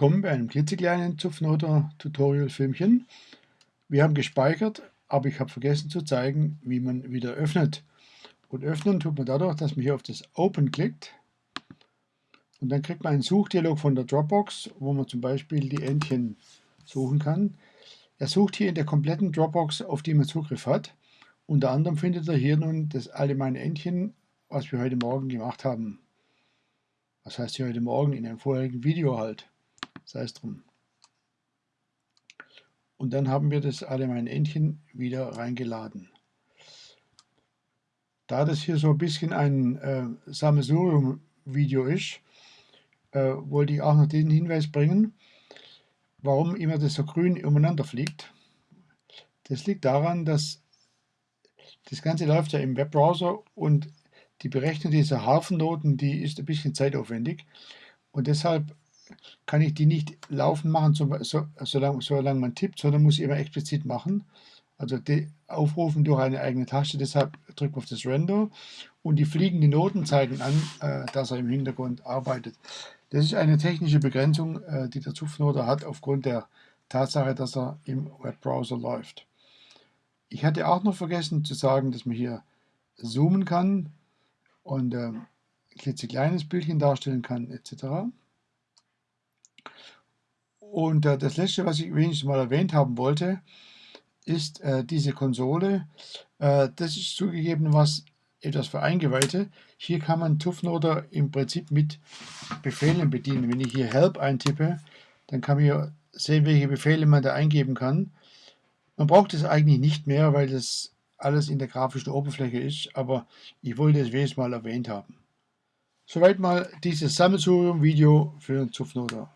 Willkommen bei einem klitzekleinen Zupfnoter-Tutorial-Filmchen. Wir haben gespeichert, aber ich habe vergessen zu zeigen, wie man wieder öffnet. Und öffnen tut man dadurch, dass man hier auf das Open klickt. Und dann kriegt man einen Suchdialog von der Dropbox, wo man zum Beispiel die Entchen suchen kann. Er sucht hier in der kompletten Dropbox, auf die man Zugriff hat. Unter anderem findet er hier nun das allgemeine Entchen, was wir heute Morgen gemacht haben. Was heißt hier heute Morgen? In einem vorherigen Video halt sei es drum. Und dann haben wir das alle mein Entchen wieder reingeladen. Da das hier so ein bisschen ein äh, Sammelsurium-Video ist, äh, wollte ich auch noch den Hinweis bringen, warum immer das so grün umeinander fliegt. Das liegt daran, dass das Ganze läuft ja im Webbrowser und die Berechnung dieser Hafennoten, die ist ein bisschen zeitaufwendig und deshalb kann ich die nicht laufen machen, so, so, solange, solange man tippt, sondern muss ich immer explizit machen. Also aufrufen durch eine eigene Taste, deshalb drückt man auf das Render und die fliegenden Noten zeigen an, äh, dass er im Hintergrund arbeitet. Das ist eine technische Begrenzung, äh, die der Zupfnoter hat aufgrund der Tatsache, dass er im Webbrowser läuft. Ich hatte auch noch vergessen zu sagen, dass man hier zoomen kann und äh, klitzekleines Bildchen darstellen kann etc. Und äh, das letzte, was ich wenigstens mal erwähnt haben wollte, ist äh, diese Konsole. Äh, das ist zugegeben was etwas für Eingeweihte. Hier kann man TUFNODER im Prinzip mit Befehlen bedienen. Wenn ich hier Help eintippe, dann kann man hier sehen, welche Befehle man da eingeben kann. Man braucht es eigentlich nicht mehr, weil das alles in der grafischen Oberfläche ist, aber ich wollte es wenigstens mal erwähnt haben. Soweit mal dieses Sammelsurium-Video für TUFNODER.